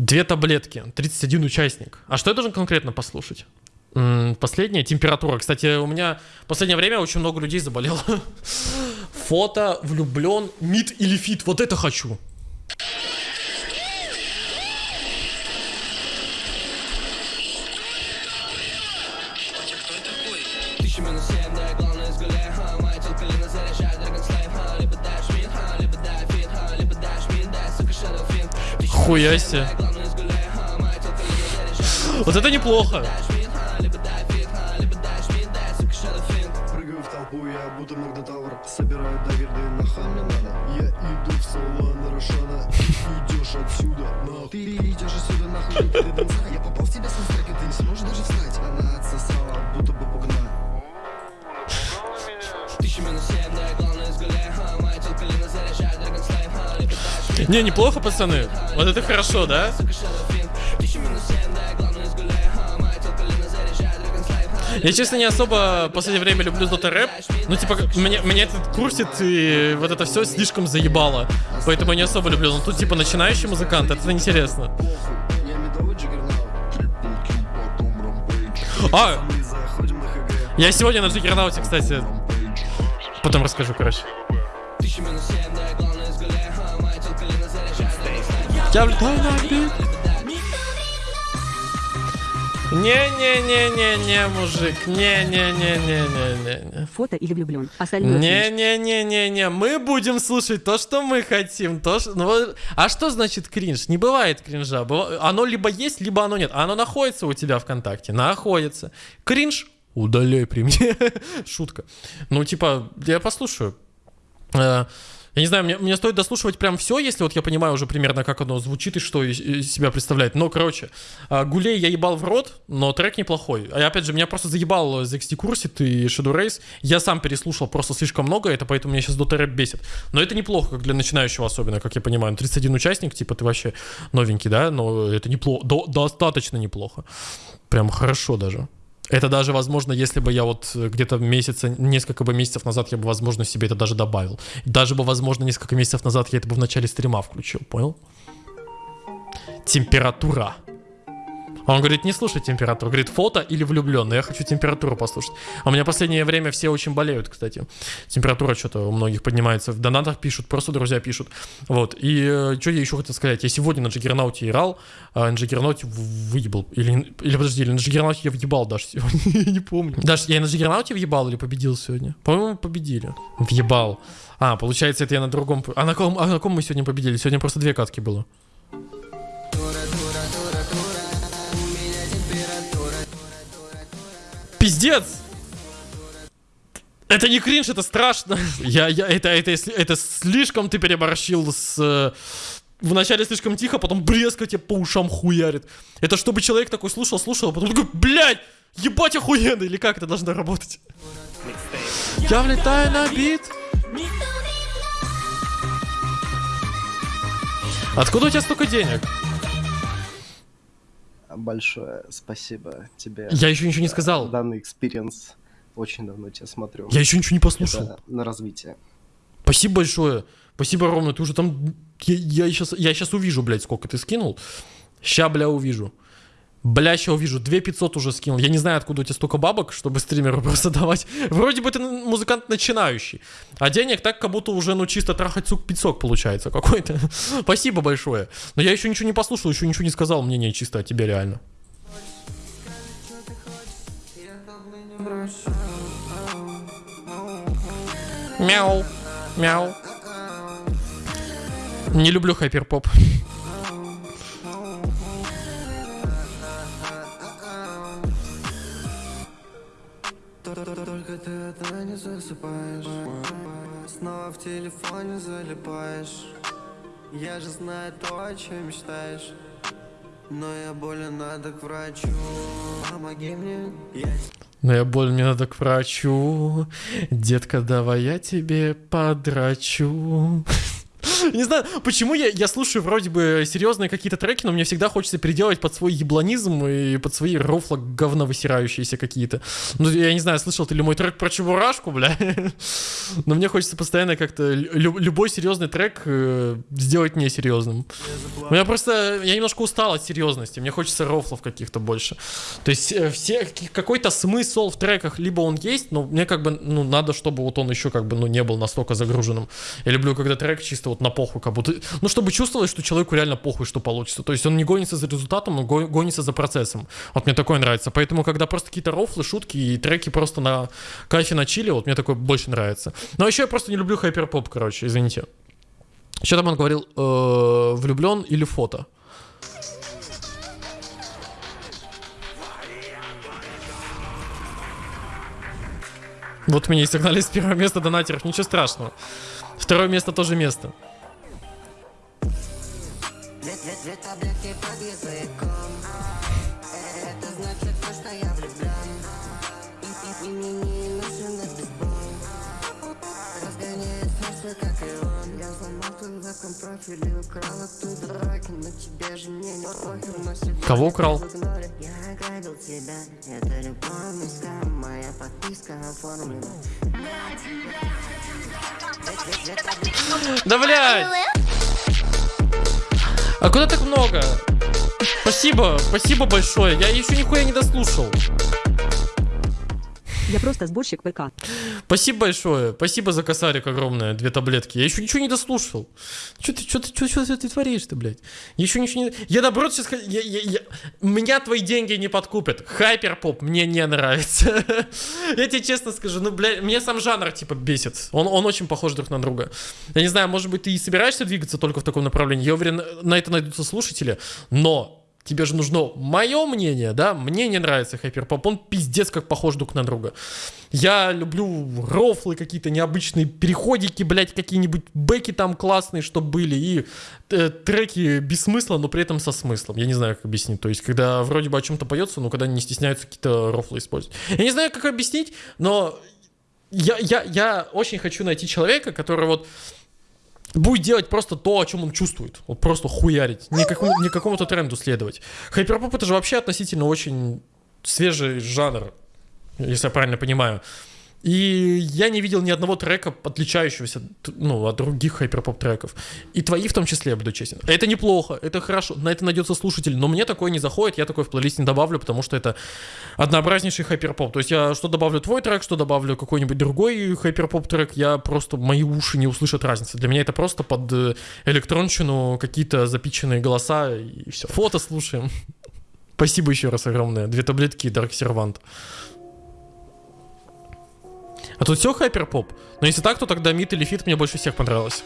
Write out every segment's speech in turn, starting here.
Две таблетки, 31 участник. А что я должен конкретно послушать? Последняя температура. Кстати, у меня в последнее время очень много людей заболело. Фото, влюблен, мид или фит. Вот это хочу. Хуя. Fin Прыгаю в толпу, я будто магнитавр. Собираю дагер, да и нахуй мне надо Я иду в салон Рошана. Идешь отсюда, нахуй. Ты идешь отсюда, нахуй, ты донца Я попал в тебя с настройки, ты не сможешь даже встать. Она отсосала, будто бы пугна Тысяча минус семь, да, главное сгуляй, ха Моя телка лина заряжает, Dragon Slave, ха Либо дашь мид, Не, неплохо, пацаны. Вот это хорошо, да? Я, честно, не особо в последнее время люблю Dota рэп. Ну, типа, меня, меня этот курсит и вот это все слишком заебало. Поэтому я не особо люблю. Но тут, типа, начинающий музыкант, это интересно. А, я сегодня на Джиггернауте, кстати. Потом расскажу, короче. Я влетаю на бит. Не-не-не-не-не, мужик. Не-не-не-не-не-не. Фото или влюблен. Остальное. Не-не-не-не-не, мы будем слушать то, что мы хотим. То, что... ну, а что значит кринж? Не бывает кринжа. Оно либо есть, либо оно нет. Оно находится у тебя ВКонтакте. Находится. Кринж? Удаляй при мне. Шутка. Ну, типа, я послушаю. Я не знаю, мне, мне стоит дослушивать прям все, если вот я понимаю уже примерно, как оно звучит и что из, из себя представляет. Но, короче, а, Гулей я ебал в рот, но трек неплохой. А опять же, меня просто заебал ZXT Курсит и Shadow Race. Я сам переслушал просто слишком много, это поэтому меня сейчас Dota Rap бесит. Но это неплохо, как для начинающего особенно, как я понимаю. Ну, 31 участник, типа ты вообще новенький, да? Но это неплохо, до- достаточно неплохо. Прям хорошо даже. Это даже, возможно, если бы я вот э, где-то месяца, несколько бы месяцев назад я бы, возможно, себе это даже добавил. Даже бы, возможно, несколько месяцев назад я это бы в начале стрима включил, понял? Температура. Он говорит, не слушай температуру. Говорит, фото или влюбленный. Я хочу температуру послушать. А у меня последнее время все очень болеют, кстати. Температура что-то у многих поднимается. В донатах пишут, просто друзья пишут. Вот. И что я еще хотел сказать? Я сегодня на Джиггернауте играл, а на Джиггернауте в- выебал. Или, или подожди, или на Джиггернауте я въебал даже сегодня. Я не помню. Даже я на Джиггернауте въебал или победил сегодня? По-моему, победили. Въебал. А, получается, это я на другом... А на ком, а на ком мы сегодня победили? Сегодня просто две катки было. Пиздец! Это не кринж, это страшно. Я, я, это, это, это слишком ты переборщил с... э, Вначале слишком тихо, потом блеск тебе по ушам хуярит. Это чтобы человек такой слушал, слушал, а потом такой, блядь, ебать охуенно, или как это должно работать? Я влетаю на бит. Откуда у тебя столько денег? Большое спасибо тебе. Я еще ничего не заказал. Данный experience. Очень давно тебя смотрю. Я еще ничего не послушал. Это на развитие. Спасибо большое. Спасибо, Ровно. Ты уже там... Я, я, сейчас, я сейчас увижу, блядь, сколько ты скинул. Ща, бля, увижу. Бля, ща увижу. 2500 уже скинул. Я не знаю, откуда у тебя столько бабок, чтобы стримеру просто давать. Вроде бы ты музыкант начинающий. А денег так, как будто уже, ну, чисто трахать сук пиццок получается какой-то. Спасибо большое. Но я еще ничего не послушал, еще ничего не сказал. Мнение чисто о тебе реально. Мяу. Мяу. Не люблю хайперпоп. Только ты одна не засыпаешь Снова в телефоне залипаешь Я же знаю то, о чем мечтаешь Но я болен, надо к врачу Помоги мне, я Но я боль, мне надо к врачу. Детка, давай я тебе подрачу. Не знаю, почему я, я слушаю вроде бы серьезные какие-то треки, но мне всегда хочется переделать под свой ебланизм и под свои рофла говно высирающиеся какие-то. Ну, я не знаю, слышал ты ли мой трек про Чебурашку, бля? Но мне хочется постоянно как-то лю- любой серьезный трек э, сделать несерьезным. У меня просто, я немножко устал от серьезности, мне хочется рофлов каких-то больше. То есть э, все, какой-то смысл в треках, либо он есть, но мне как бы, ну, надо, чтобы вот он еще как бы, ну, не был настолько загруженным. Я люблю, когда трек чисто вот на похуй, как будто, ну, чтобы чувствовалось, что человеку реально похуй, что получится. То есть он не гонится за результатом, он го- гонится за процессом. Вот мне такое нравится. Поэтому, когда просто какие-то рофлы, шутки и треки просто на кайфе на чили, вот мне такое больше нравится. Но еще я просто не люблю хайперпоп, короче, извините. Что там он говорил? Э, влюблен или фото? Вот меня и сигнали с первого места донатеров, ничего страшного. Второе место тоже место. Две, две, две таблетки под языком Это значит то, что я влюблен И, и, и мне не нужен этот бой Разгоняет смыслы, как и он Я твой вебкам профиль и украл оттуда драки Но тебе же мне не похер, но сегодня Кого украл? в Я ограбил тебя, это любовный скам Моя подписка оформлена Да блядь! А куда так много? Спасибо, спасибо большое. Я еще нихуя не дослушал. Я просто сборщик ВК. Спасибо большое. Спасибо за косарик огромное. Две таблетки. Я еще ничего не дослушал. Что ты, что ты, что, ты творишь ты, блядь? Еще ничего не... Я наоборот сейчас... Я, я, я... Меня твои деньги не подкупят. Хайперпоп мне не нравится. Я тебе честно скажу, ну, блядь, мне сам жанр, типа, бесит. Он, он очень похож друг на друга. Я не знаю, может быть, ты и собираешься двигаться только в таком направлении. Я уверен, на это найдутся слушатели. Но тебе же нужно мое мнение, да? Мне не нравится хайперпоп, он пиздец как похож друг на друга. Я люблю рофлы какие-то необычные, переходики, блядь, какие-нибудь бэки там классные, что были, и э, треки без смысла, но при этом со смыслом. Я не знаю, как объяснить. То есть, когда вроде бы о чем-то поется, но когда не стесняются какие-то рофлы использовать. Я не знаю, как объяснить, но я, я, я очень хочу найти человека, который вот будет делать просто то, о чем он чувствует. Вот просто хуярить. Не, какому, не какому-то тренду следовать. Хайперпоп это же вообще относительно очень свежий жанр, если я правильно понимаю. И я не видел ни одного трека, отличающегося ну, от других хайперпоп треков. И твои в том числе, я буду честен. Это неплохо, это хорошо, на это найдется слушатель, но мне такое не заходит, я такой в плейлист не добавлю, потому что это однообразнейший hyperpop. То есть я что добавлю твой трек, что добавлю какой-нибудь другой hyperpop трек, я просто, мои уши не услышат разницы. Для меня это просто под э, электронщину какие-то запитченные голоса и все. Фото слушаем. Спасибо еще раз огромное. Две таблетки и Dark Servant. А тут все hyperpop. Но если так, то тогда Мид или Фит мне больше всех понравилось.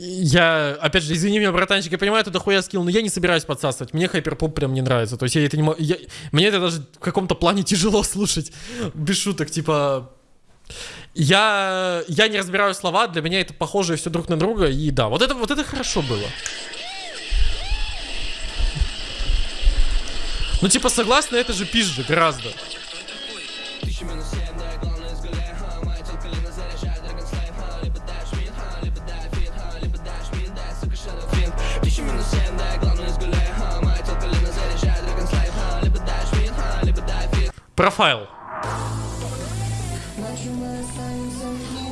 Я, опять же, извини меня, братанчик, я понимаю, это дохуя скилл, но я не собираюсь подсасывать. Мне хайперпоп прям не нравится. То есть я это не могу... я- Мне это даже в каком-то плане тяжело слушать. Без шуток, типа... Я, я не разбираю слова, для меня это похоже все друг на друга, и да, вот это, вот это хорошо было. Ну, типа, согласно, это же пизже гораздо. Профайл.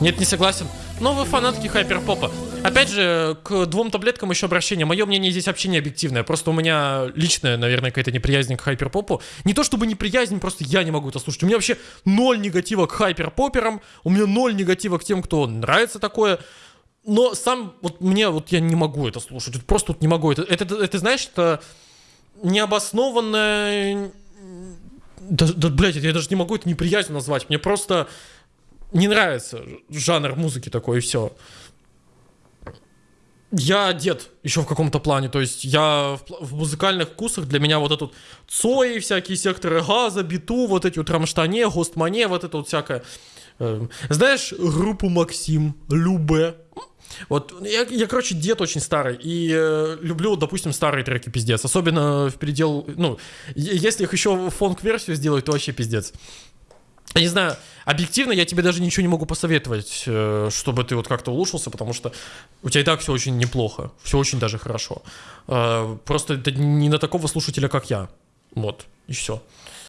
Нет, не согласен. Но вы фанатки хайперпопа. Опять же, к двум таблеткам еще обращение. Мое мнение здесь вообще не объективное. Просто у меня личная, наверное, какая-то неприязнь к хайперпопу. Не то чтобы неприязнь, просто я не могу это слушать. У меня вообще ноль негатива к хайперпоперам. У меня ноль негатива к тем, кто нравится такое. Но сам, вот мне, вот я не могу это слушать. Просто вот не могу. Это, это, это знаешь, это необоснованное... Да, да, блядь, я даже не могу это неприязнью назвать. Мне просто не нравится жанр музыки такой, и все. я дед еще в каком-то плане. То есть я в, в музыкальных вкусах для меня вот этот Цои, всякие секторы газа, биту, вот эти вот Рамштане, Гостмане, вот это вот всякое. Э, Знаешь группу Максим, Любе? Вот, я, я, короче, дед очень старый, и э, люблю, допустим, старые треки пиздец. Особенно в передел, ну, если их еще фонк-версию сделать, то вообще пиздец. Я не знаю, объективно я тебе даже ничего не могу посоветовать, э, чтобы ты вот как-то улучшился, потому что у тебя и так все очень неплохо, все очень даже хорошо. Э, Просто это не на такого слушателя, как я. Вот, и все.